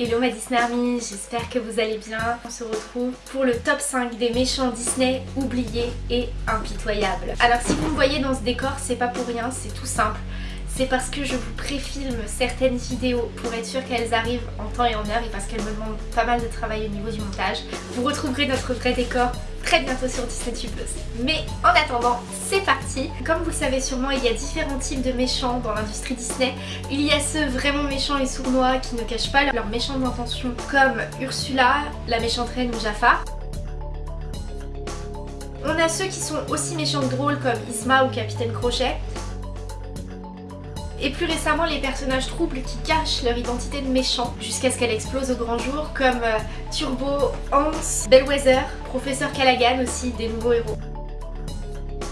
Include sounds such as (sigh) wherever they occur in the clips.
Hello ma Disney Army, j'espère que vous allez bien. On se retrouve pour le top 5 des méchants Disney oubliés et impitoyables. Alors si vous me voyez dans ce décor, c'est pas pour rien, c'est tout simple c'est parce que je vous préfilme certaines vidéos pour être sûr qu'elles arrivent en temps et en heure et parce qu'elles me demandent pas mal de travail au niveau du montage. Vous retrouverez notre vrai décor très bientôt sur Disney Plus. Mais en attendant, c'est parti Comme vous le savez sûrement, il y a différents types de méchants dans l'industrie Disney. Il y a ceux vraiment méchants et sournois qui ne cachent pas leurs méchantes intentions comme Ursula, la méchante reine ou Jafar. On a ceux qui sont aussi méchants que drôles comme Isma ou Capitaine Crochet et plus récemment les personnages troubles qui cachent leur identité de méchants jusqu'à ce qu'elle explose au grand jour comme euh, Turbo, Hans, Bellwether, Professeur Callaghan aussi, des nouveaux héros.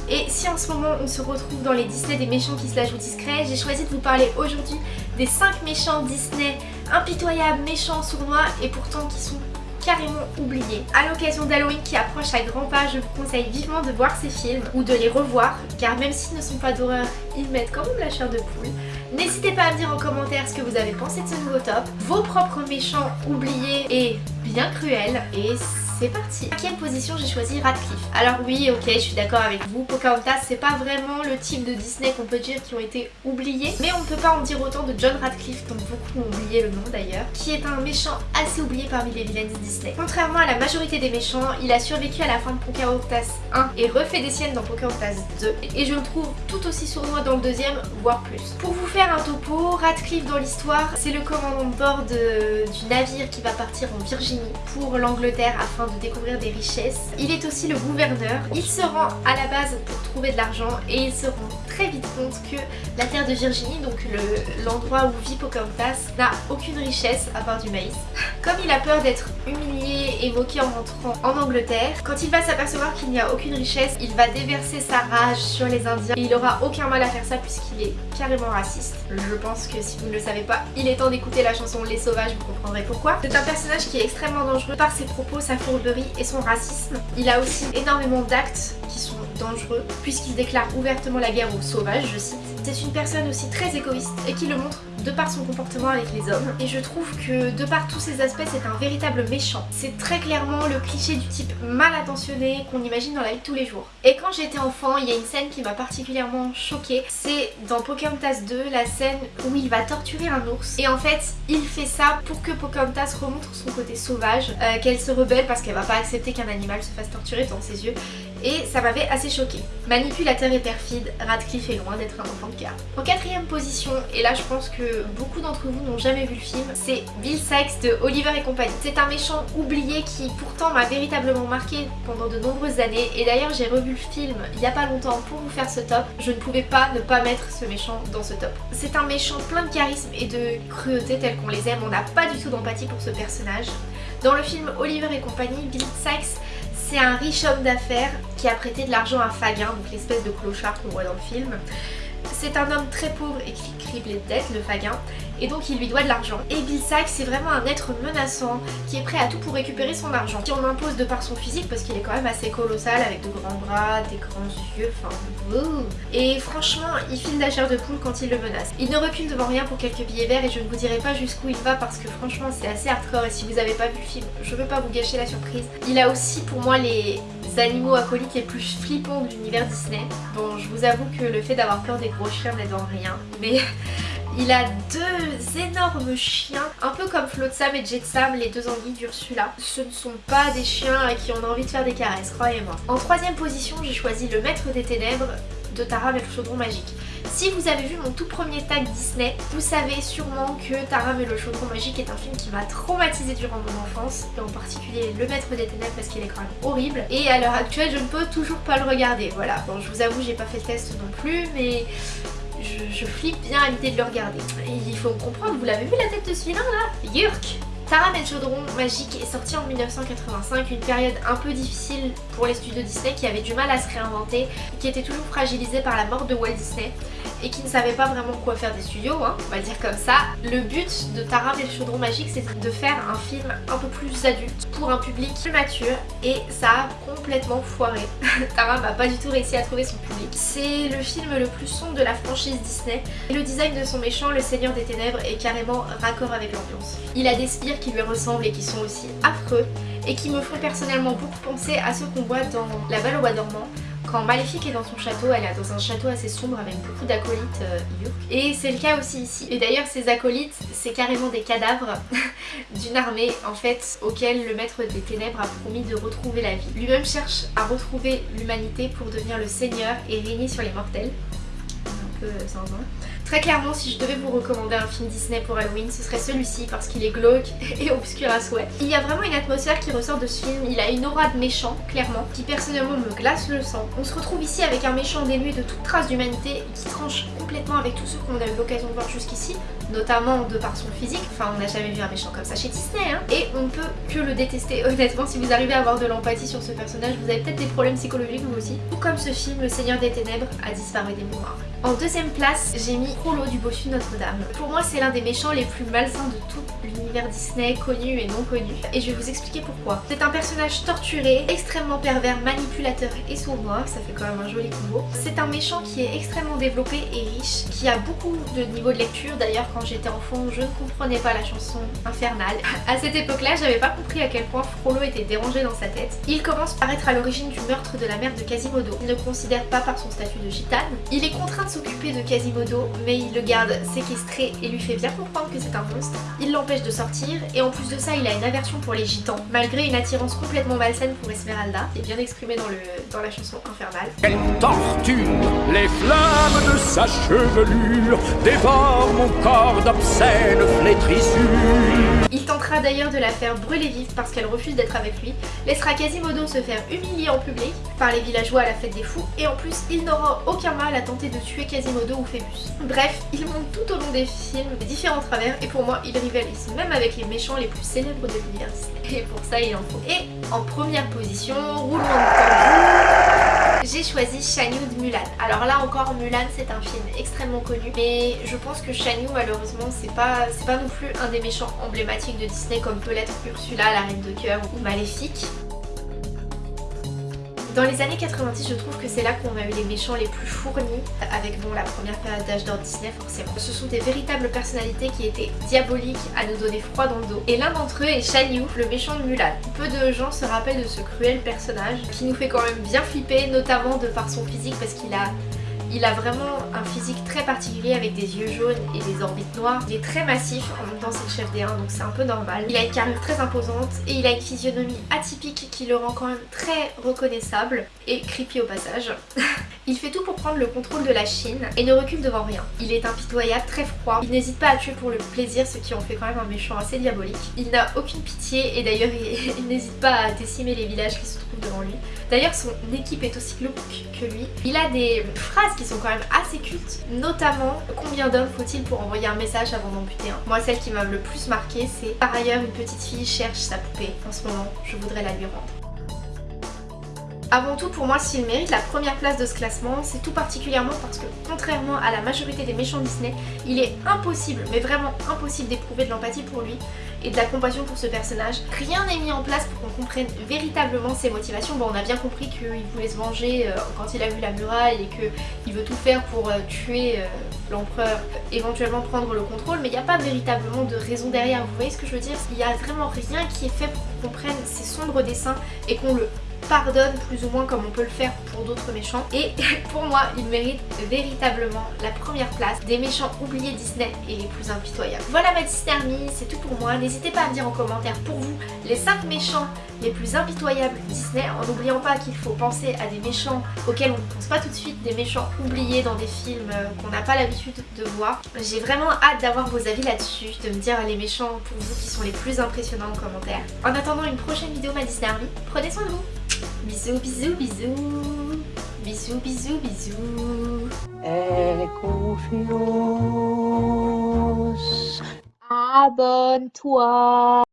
Et si en ce moment on se retrouve dans les Disney des méchants qui se la jouent discrets, j'ai choisi de vous parler aujourd'hui des 5 méchants Disney impitoyables, méchants, sournois et pourtant qui sont carrément oubliés. À l'occasion d'Halloween qui approche à grands pas, je vous conseille vivement de voir ces films ou de les revoir car même s'ils ne sont pas d'horreur, ils mettent quand même la chair de poule. N'hésitez pas à me dire en commentaire ce que vous avez pensé de ce nouveau top, vos propres méchants oubliés et bien cruels et c'est parti Cinquième position, j'ai choisi Radcliffe. Alors oui, ok, je suis d'accord avec vous, Pocahontas, c'est pas vraiment le type de Disney qu'on peut dire qui ont été oubliés, mais on ne peut pas en dire autant de John Radcliffe, dont beaucoup ont oublié le nom d'ailleurs, qui est un méchant assez oublié parmi les vilains Disney. Contrairement à la majorité des méchants, il a survécu à la fin de Pocahontas 1 et refait des siennes dans Pocahontas 2, et je le trouve tout aussi sournois dans le deuxième, voire plus. Pour vous faire un topo, Radcliffe dans l'histoire, c'est le commandant de bord du navire qui va partir en Virginie pour l'Angleterre afin de découvrir des richesses. Il est aussi le gouverneur. Il se rend à la base pour trouver de l'argent et il se rend très vite compte que la terre de Virginie, donc l'endroit où vit Pocahontas, n'a aucune richesse à part du maïs. (laughs) Comme il a peur d'être humilié et moqué en rentrant en Angleterre, quand il va s'apercevoir qu'il n'y a aucune richesse, il va déverser sa rage sur les Indiens et il aura aucun mal à faire ça puisqu'il est carrément raciste. Je pense que si vous ne le savez pas, il est temps d'écouter la chanson Les Sauvages, vous comprendrez pourquoi. C'est un personnage qui est extrêmement dangereux par ses propos, sa et son racisme. Il a aussi énormément d'actes qui sont dangereux puisqu'il déclare ouvertement la guerre aux sauvages, je cite. C'est une personne aussi très égoïste et qui le montre de par son comportement avec les hommes. Et je trouve que de par tous ces aspects, c'est un véritable méchant. C'est très clairement le cliché du type mal intentionné qu'on imagine dans la vie de tous les jours. Et quand j'étais enfant, il y a une scène qui m'a particulièrement choquée. C'est dans Pocahontas 2, la scène où il va torturer un ours. Et en fait, il fait ça pour que Pocahontas remontre son côté sauvage, euh, qu'elle se rebelle parce qu'elle va pas accepter qu'un animal se fasse torturer devant ses yeux et ça m'avait assez choqué. Manipulateur et perfide, Radcliffe est loin d'être un enfant de cœur. En quatrième position, et là je pense que beaucoup d'entre vous n'ont jamais vu le film, c'est Bill Sykes de Oliver et compagnie. C'est un méchant oublié qui pourtant m'a véritablement marqué pendant de nombreuses années et d'ailleurs j'ai revu le film il y a pas longtemps pour vous faire ce top. Je ne pouvais pas ne pas mettre ce méchant dans ce top. C'est un méchant plein de charisme et de cruauté tel qu'on les aime, on n'a pas du tout d'empathie pour ce personnage. Dans le film Oliver et compagnie, Bill Sykes c'est un riche homme d'affaires qui a prêté de l'argent à Fagin, donc l'espèce de clochard qu'on voit dans le film. C'est un homme très pauvre et qui criblé de dettes, le Fagin, et donc il lui doit de l'argent. Et Sykes c'est vraiment un être menaçant qui est prêt à tout pour récupérer son argent. Qui on impose de par son physique parce qu'il est quand même assez colossal avec de grands bras, des grands yeux, enfin... Et franchement il file la chair de poule quand il le menace. Il ne recule devant rien pour quelques billets verts et je ne vous dirai pas jusqu'où il va parce que franchement c'est assez hardcore et si vous n'avez pas vu le film je veux pas vous gâcher la surprise. Il a aussi pour moi les animaux acolytes les plus flippants de l'univers Disney. Bon je vous avoue que le fait d'avoir peur des gros chiens n'aide en rien mais (laughs) il a deux énormes chiens, un peu comme Flotsam et Jetsam, les deux anguilles d'Ursula. Ce ne sont pas des chiens à qui on a envie de faire des caresses, croyez-moi. En troisième position, j'ai choisi Le Maître des Ténèbres de Taram et le Chaudron Magique. Si vous avez vu mon tout premier tag Disney, vous savez sûrement que Taram et le Chaudron Magique est un film qui m'a traumatisé durant mon enfance, et en particulier Le Maître des Ténèbres parce qu'il est quand même horrible. Et à l'heure actuelle, je ne peux toujours pas le regarder. Voilà, bon, je vous avoue, j'ai pas fait le test non plus, mais je, flippe bien à l'idée de le regarder. il faut comprendre, vous l'avez vu la tête de celui-là là? Yurk Taram et chaudron magique est sorti en 1985, une période un peu difficile pour les studios Disney qui avaient du mal à se réinventer, qui étaient toujours fragilisés par la mort de Walt Disney. Et qui ne savait pas vraiment quoi faire des studios, hein, on va dire comme ça, le but de Taram et le chaudron magique c'était de faire un film un peu plus adulte pour un public plus mature et ça a complètement foiré. (laughs) Taram n'a pas du tout réussi à trouver son public. C'est le film le plus sombre de la franchise Disney et le design de son méchant, le Seigneur des Ténèbres, est carrément raccord avec l'ambiance. Il a des spires qui lui ressemblent et qui sont aussi affreux et qui me font personnellement beaucoup penser à ceux qu'on voit dans La Belle au Bois dormant quand Maléfique est dans son château, elle est dans un château assez sombre avec beaucoup d'acolytes euh, Et c'est le cas aussi ici. Et d'ailleurs ces acolytes, c'est carrément des cadavres (laughs) d'une armée en fait auquel le maître des ténèbres a promis de retrouver la vie. Lui-même cherche à retrouver l'humanité pour devenir le seigneur et régner sur les mortels. Un peu euh, Très clairement, si je devais vous recommander un film Disney pour Halloween, ce serait celui-ci parce qu'il est glauque (laughs) et obscur à souhait. Il y a vraiment une atmosphère qui ressort de ce film, il a une aura de méchant, clairement, qui personnellement me glace le sang. On se retrouve ici avec un méchant dénué de toute trace d'humanité qui tranche complètement avec tous ceux qu'on a eu l'occasion de voir jusqu'ici, notamment de par son physique, enfin on n'a jamais vu un méchant comme ça chez Disney, hein. et on ne peut que le détester (laughs) honnêtement, si vous arrivez à avoir de l'empathie sur ce personnage, vous avez peut-être des problèmes psychologiques vous aussi. Tout comme ce film, Le Seigneur des Ténèbres a disparu des mémoires. En deuxième place, j'ai mis Frollo du Bossu Notre-Dame. Pour moi, c'est l'un des méchants les plus malsains de tout l'univers Disney, connu et non connu. Et je vais vous expliquer pourquoi. C'est un personnage torturé, extrêmement pervers, manipulateur et sournois, ça fait quand même un joli combo. C'est un méchant qui est extrêmement développé et riche, qui a beaucoup de niveau de lecture. D'ailleurs, quand j'étais enfant, je ne comprenais pas la chanson Infernale. À cette époque-là, j'avais pas compris à quel point Frollo était dérangé dans sa tête. Il commence par être à l'origine du meurtre de la mère de Quasimodo. Il ne considère pas par son statut de gitane. Il est contraint de s'occuper de Quasimodo, mais il le garde séquestré et lui fait bien comprendre que c'est un monstre. Il l'empêche de sortir et en plus de ça, il a une aversion pour les gitans, malgré une attirance complètement malsaine pour Esmeralda, est bien exprimée dans, le, dans la chanson Infernale. Elle torture les flammes de sa chevelure, dévore mon corps d'obscènes flétrissures. Il tentera d'ailleurs de la faire brûler vive parce qu'elle refuse d'être avec lui, laissera Quasimodo se faire humilier en public par les villageois à la fête des fous, et en plus, il n'aura aucun mal à tenter de tuer Quasimodo ou Phébus. Bref, il monte tout au long des films différents travers, et pour moi, il rivalise même avec les méchants les plus célèbres de l'univers Et pour ça, il en faut. Et en première position, roulement de j'ai choisi Shanyu de Mulan. Alors là encore, Mulan c'est un film extrêmement connu, mais je pense que Shanyu malheureusement c'est pas, pas non plus un des méchants emblématiques de Disney comme peut l'être Ursula, la Reine de Cœur ou Maléfique. Dans les années 90, je trouve que c'est là qu'on a eu les méchants les plus fournis, avec bon la première période d'âge d'or Disney forcément. Ce sont des véritables personnalités qui étaient diaboliques à nous donner froid dans le dos. Et l'un d'entre eux est Shan le méchant de Mulan. Peu de gens se rappellent de ce cruel personnage qui nous fait quand même bien flipper, notamment de par son physique parce qu'il a il a vraiment un physique très particulier avec des yeux jaunes et des orbites noires. Il est très massif, en même temps c'est le chef des 1 donc c'est un peu normal. Il a une carrure très imposante et il a une physionomie atypique qui le rend quand même très reconnaissable et creepy au passage. (laughs) il fait tout pour prendre le contrôle de la Chine et ne recule devant rien. Il est impitoyable, très froid, il n'hésite pas à tuer pour le plaisir ce qui en fait quand même un méchant assez diabolique. Il n'a aucune pitié et d'ailleurs il, (laughs) n'hésite pas à décimer les villages qui se trouvent devant lui. D'ailleurs son équipe est aussi glauque que lui. Il a des phrases qui sont quand même assez cultes, notamment combien d'hommes faut-il pour envoyer un message avant d'en buter un? Moi celle qui m'a le plus marqué c'est par ailleurs une petite fille cherche sa poupée en ce moment, je voudrais la lui rendre. Avant tout, pour moi, s'il mérite la première place de ce classement, c'est tout particulièrement parce que, contrairement à la majorité des méchants Disney, il est impossible, mais vraiment impossible d'éprouver de l'empathie pour lui et de la compassion pour ce personnage. Rien n'est mis en place pour qu'on comprenne véritablement ses motivations. Bon, on a bien compris qu'il voulait se venger euh, quand il a vu la muraille et qu'il veut tout faire pour euh, tuer euh, l'empereur, éventuellement prendre le contrôle, mais il n'y a pas véritablement de raison derrière. Vous voyez ce que je veux dire? Il n'y a vraiment rien qui est fait pour qu'on comprenne ses sombres dessins et qu'on le pardonne plus ou moins comme on peut le faire pour d'autres méchants. Et (laughs) pour moi, il mérite véritablement la première place des méchants oubliés Disney et les plus impitoyables. Voilà ma Disney Army, c'est tout pour moi. N'hésitez pas à me dire en commentaire pour vous les 5 méchants les plus impitoyables Disney en n'oubliant pas qu'il faut penser à des méchants auxquels on ne pense pas tout de suite, des méchants oubliés dans des films euh, qu'on n'a pas l'habitude de voir. J'ai vraiment hâte d'avoir vos avis là-dessus, de me dire les méchants pour vous qui sont les plus impressionnants en commentaire. En attendant une prochaine vidéo ma Disney Army, prenez soin de vous Bisous, bisous, bisous. Bisous, bisous, bisous. Elle est confiance. Abonne-toi.